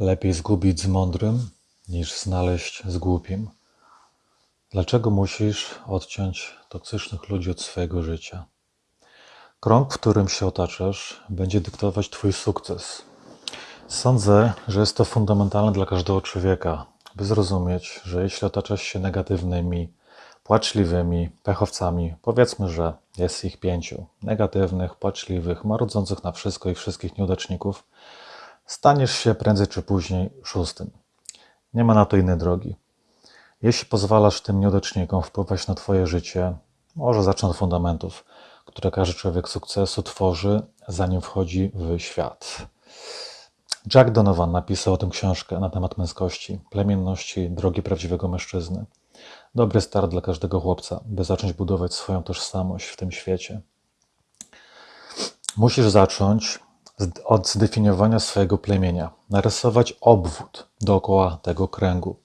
Lepiej zgubić z mądrym, niż znaleźć z głupim. Dlaczego musisz odciąć toksycznych ludzi od swojego życia? Krąg, w którym się otaczasz, będzie dyktować Twój sukces. Sądzę, że jest to fundamentalne dla każdego człowieka, by zrozumieć, że jeśli otaczasz się negatywnymi, płaczliwymi, pechowcami, powiedzmy, że jest ich pięciu negatywnych, płaczliwych, marudzących na wszystko i wszystkich nieudaczników, staniesz się prędzej czy później szóstym. Nie ma na to innej drogi. Jeśli pozwalasz tym nieudacznikom wpływać na Twoje życie, może zacznę od fundamentów, które każdy człowiek sukcesu tworzy, zanim wchodzi w świat. Jack Donovan napisał o tym książkę na temat męskości, plemienności, drogi prawdziwego mężczyzny. Dobry start dla każdego chłopca, by zacząć budować swoją tożsamość w tym świecie. Musisz zacząć od zdefiniowania swojego plemienia, narysować obwód dookoła tego kręgu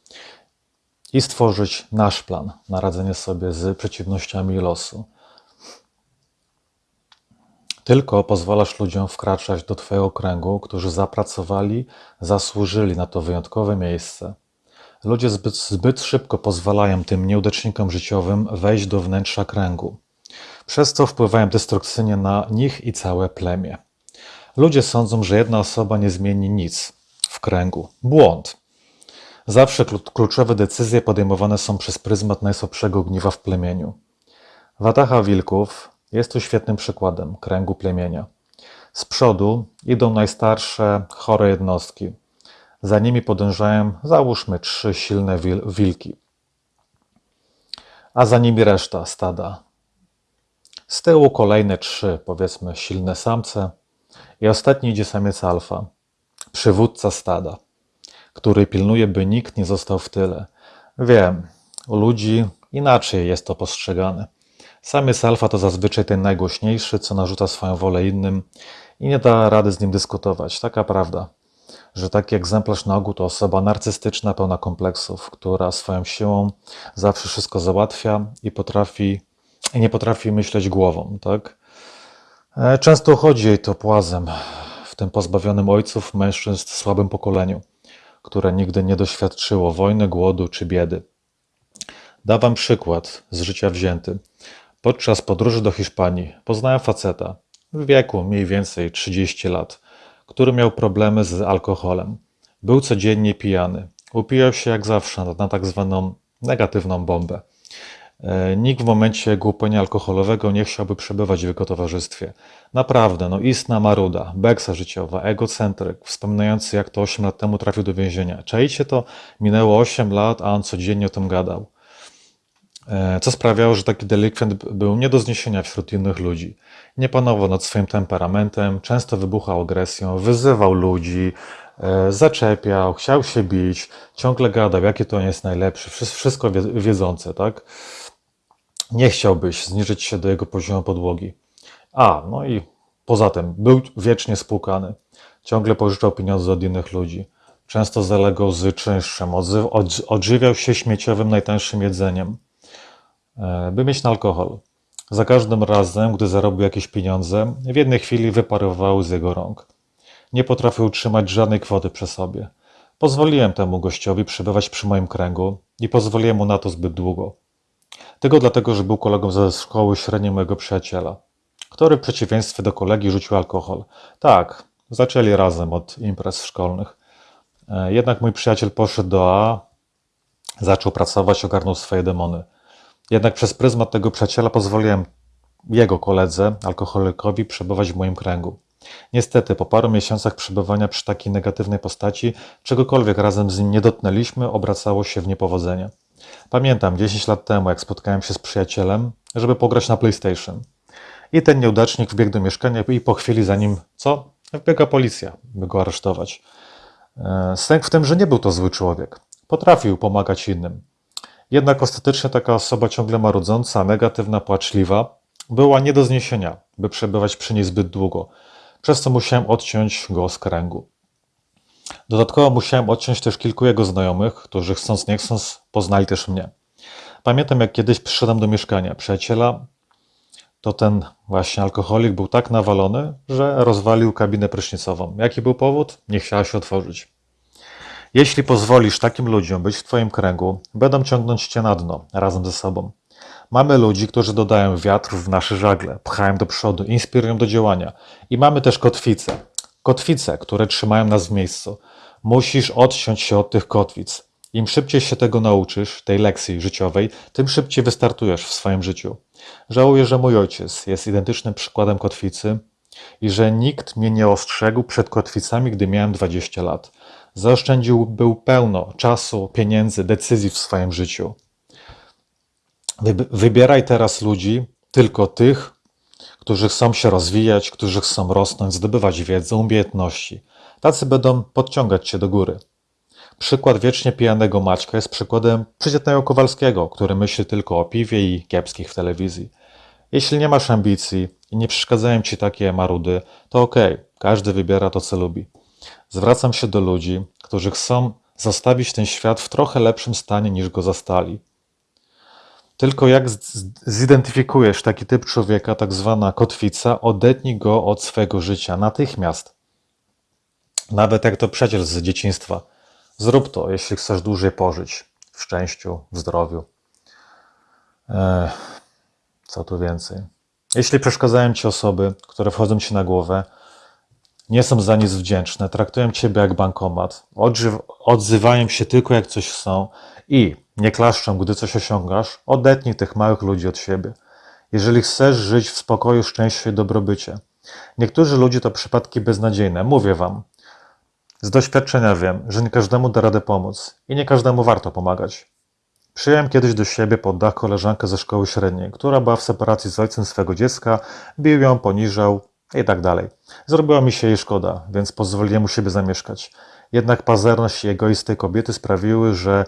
i stworzyć nasz plan na radzenie sobie z przeciwnościami losu. Tylko pozwalasz ludziom wkraczać do Twojego kręgu, którzy zapracowali, zasłużyli na to wyjątkowe miejsce. Ludzie zbyt, zbyt szybko pozwalają tym nieudacznikom życiowym wejść do wnętrza kręgu, przez co wpływają destrukcyjnie na nich i całe plemię. Ludzie sądzą, że jedna osoba nie zmieni nic w kręgu. Błąd. Zawsze kluczowe decyzje podejmowane są przez pryzmat najsłabszego ogniwa w plemieniu. Wataha wilków jest tu świetnym przykładem kręgu plemienia. Z przodu idą najstarsze, chore jednostki. Za nimi podążają, załóżmy, trzy silne wilki, a za nimi reszta stada. Z tyłu kolejne trzy, powiedzmy, silne samce, i ostatni idzie samiec alfa, przywódca stada, który pilnuje, by nikt nie został w tyle. Wiem, u ludzi inaczej jest to postrzegane. Samiec alfa to zazwyczaj ten najgłośniejszy, co narzuca swoją wolę innym i nie da rady z nim dyskutować. Taka prawda, że taki egzemplarz na ogół to osoba narcystyczna, pełna kompleksów, która swoją siłą zawsze wszystko załatwia i potrafi i nie potrafi myśleć głową, tak? E, często chodzi jej to płazem w tym pozbawionym ojców mężczyzn słabym pokoleniu, które nigdy nie doświadczyło wojny, głodu czy biedy. Dawam przykład z życia wzięty. Podczas podróży do Hiszpanii poznałem faceta w wieku mniej więcej 30 lat, który miał problemy z alkoholem. Był codziennie pijany. Upijał się jak zawsze na tak zwaną negatywną bombę. E, nikt w momencie głupenia alkoholowego nie chciałby przebywać w jego towarzystwie. Naprawdę, no istna maruda, beksa życiowa, egocentryk, wspominający jak to 8 lat temu trafił do więzienia. Czajcie to, minęło 8 lat, a on codziennie o tym gadał. E, co sprawiało, że taki delikwent był nie do zniesienia wśród innych ludzi. Nie panował nad swoim temperamentem, często wybuchał agresją, wyzywał ludzi, e, zaczepiał, chciał się bić, ciągle gadał, jakie to jest najlepsze, wszystko wiedzące, tak? Nie chciałbyś zniżyć się do jego poziomu podłogi. A, no i poza tym, był wiecznie spłukany. Ciągle pożyczał pieniądze od innych ludzi. Często zalegał z czynszem, odżywiał się śmieciowym, najtańszym jedzeniem, e, by mieć na alkohol. Za każdym razem, gdy zarobił jakieś pieniądze, w jednej chwili wyparowały z jego rąk. Nie potrafił utrzymać żadnej kwoty przy sobie. Pozwoliłem temu gościowi przebywać przy moim kręgu i pozwoliłem mu na to zbyt długo. Tego dlatego, że był kolegą ze szkoły średniej mojego przyjaciela, który w przeciwieństwie do kolegi rzucił alkohol. Tak, zaczęli razem od imprez szkolnych. E, jednak mój przyjaciel poszedł do A, zaczął pracować, ogarnął swoje demony. Jednak przez pryzmat tego przyjaciela pozwoliłem jego koledze, alkoholikowi, przebywać w moim kręgu. Niestety, po paru miesiącach przebywania przy takiej negatywnej postaci, czegokolwiek razem z nim nie dotknęliśmy, obracało się w niepowodzenie. Pamiętam 10 lat temu, jak spotkałem się z przyjacielem, żeby pograć na PlayStation. I ten nieudacznik wbiegł do mieszkania i po chwili za nim, co? Wbiega policja, by go aresztować. E, sęk w tym, że nie był to zły człowiek. Potrafił pomagać innym. Jednak ostatecznie taka osoba ciągle marudząca, negatywna, płaczliwa, była nie do zniesienia, by przebywać przy niej zbyt długo, przez co musiałem odciąć go z kręgu. Dodatkowo musiałem odciąć też kilku jego znajomych, którzy chcąc nie chcąc poznali też mnie. Pamiętam, jak kiedyś przyszedłem do mieszkania przyjaciela, to ten właśnie alkoholik był tak nawalony, że rozwalił kabinę prysznicową. Jaki był powód? Nie chciała się otworzyć. Jeśli pozwolisz takim ludziom być w Twoim kręgu, będą ciągnąć Cię na dno razem ze sobą. Mamy ludzi, którzy dodają wiatr w nasze żagle, pchają do przodu, inspirują do działania. I mamy też kotwice. Kotwice, które trzymają nas w miejscu. Musisz odciąć się od tych kotwic. Im szybciej się tego nauczysz, tej lekcji życiowej, tym szybciej wystartujesz w swoim życiu. Żałuję, że mój ojciec jest identycznym przykładem kotwicy i że nikt mnie nie ostrzegł przed kotwicami, gdy miałem 20 lat. Zaoszczędził był pełno czasu, pieniędzy, decyzji w swoim życiu. Wyb- Wybieraj teraz ludzi, tylko tych, którzy chcą się rozwijać, którzy chcą rosnąć, zdobywać wiedzę, umiejętności. Tacy będą podciągać cię do góry. Przykład wiecznie pijanego Maćka jest przykładem przeciętnego Kowalskiego, który myśli tylko o piwie i kiepskich w telewizji. Jeśli nie masz ambicji i nie przeszkadzają ci takie marudy, to okej, każdy wybiera to, co lubi. Zwracam się do ludzi, którzy chcą zostawić ten świat w trochę lepszym stanie niż go zastali. Tylko jak zidentyfikujesz taki typ człowieka, tak zwana kotwica, odetnij go od swojego życia natychmiast. Nawet jak to przecież z dzieciństwa. Zrób to, jeśli chcesz dłużej pożyć w szczęściu, w zdrowiu. Ech, co tu więcej? Jeśli przeszkadzają ci osoby, które wchodzą ci na głowę, nie są za nic wdzięczne, traktują ciebie jak bankomat, odzywają się tylko jak coś chcą i nie klaszczą, gdy coś osiągasz, odetnij tych małych ludzi od siebie. Jeżeli chcesz żyć w spokoju, szczęściu i dobrobycie. Niektórzy ludzie to przypadki beznadziejne, mówię wam. Z doświadczenia wiem, że nie każdemu da radę pomóc i nie każdemu warto pomagać. Przyjąłem kiedyś do siebie pod dach koleżankę ze szkoły średniej, która była w separacji z ojcem swego dziecka, bił ją, poniżał i tak dalej. Zrobiła mi się jej szkoda, więc pozwoliłem u siebie zamieszkać. Jednak pazerność i egoizm kobiety sprawiły, że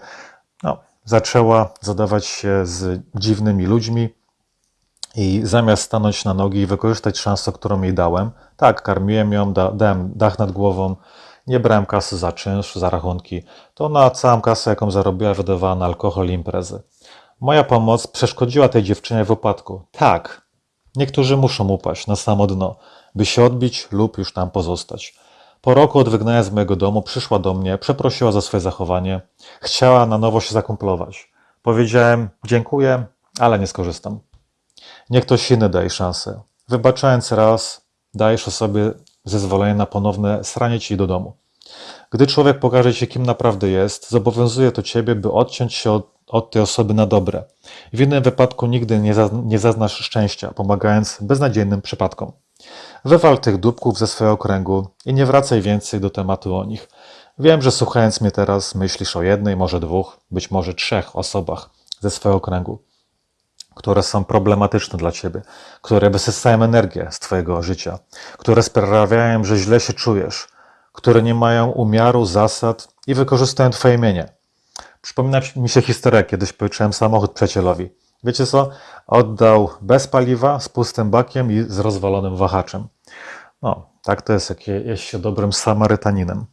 no, zaczęła zadawać się z dziwnymi ludźmi i zamiast stanąć na nogi i wykorzystać szansę, którą jej dałem, tak, karmiłem ją, da, dałem dach nad głową, nie brałem kasy za czynsz, za rachunki, to na całą kasę, jaką zarobiła, wydawała na alkohol i imprezy. Moja pomoc przeszkodziła tej dziewczynie w upadku. Tak, niektórzy muszą upaść na samo dno, by się odbić lub już tam pozostać. Po roku od wygnania z mojego domu przyszła do mnie, przeprosiła za swoje zachowanie, chciała na nowo się zakumplować. Powiedziałem dziękuję, ale nie skorzystam. Niech ktoś inny daje szansę. Wybaczając raz, dajesz osobie zezwolenie na ponowne sranie ci do domu. Gdy człowiek pokaże ci, kim naprawdę jest, zobowiązuje to ciebie, by odciąć się od, od tej osoby na dobre. W innym wypadku nigdy nie, nie zaznasz szczęścia, pomagając beznadziejnym przypadkom. Wywal tych dupków ze swojego kręgu i nie wracaj więcej do tematu o nich. Wiem, że słuchając mnie teraz myślisz o jednej, może dwóch, być może trzech osobach ze swojego kręgu które są problematyczne dla ciebie, które wysysają energię z twojego życia, które sprawiają, że źle się czujesz, które nie mają umiaru, zasad i wykorzystują twoje mienie. Przypomina mi się historia, kiedyś pożyczyłem samochód przyjacielowi. Wiecie co? Oddał bez paliwa, z pustym bakiem i z rozwalonym wahaczem. No, tak to jest, jak je- jest się dobrym Samarytaninem.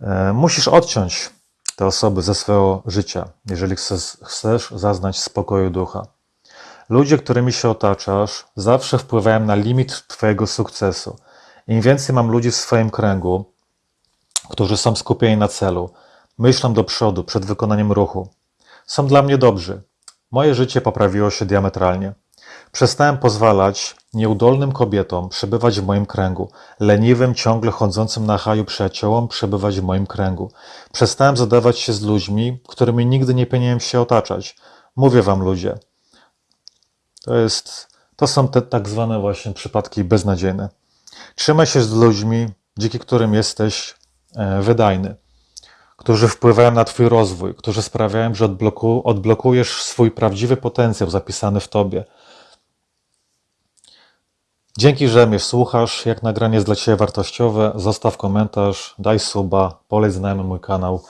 E, Musisz odciąć te osoby ze swojego życia, jeżeli chcesz, chcesz zaznać spokoju ducha. Ludzie, którymi się otaczasz, zawsze wpływają na limit Twojego sukcesu. Im więcej mam ludzi w swoim kręgu, którzy są skupieni na celu, myślą do przodu przed wykonaniem ruchu, są dla mnie dobrzy. Moje życie poprawiło się diametralnie. Przestałem pozwalać nieudolnym kobietom przebywać w moim kręgu, leniwym, ciągle chodzącym na haju przyjaciołom przebywać w moim kręgu. Przestałem zadawać się z ludźmi, którymi nigdy nie powinienem się otaczać. Mówię wam, ludzie, to, jest, to są te tak zwane właśnie przypadki beznadziejne. Trzymaj się z ludźmi, dzięki którym jesteś e, wydajny, którzy wpływają na Twój rozwój, którzy sprawiają, że odbloku, odblokujesz swój prawdziwy potencjał zapisany w Tobie. Dzięki, że mnie słuchasz. Jak nagranie jest dla Ciebie wartościowe, zostaw komentarz, daj suba, poleć znajomym mój kanał.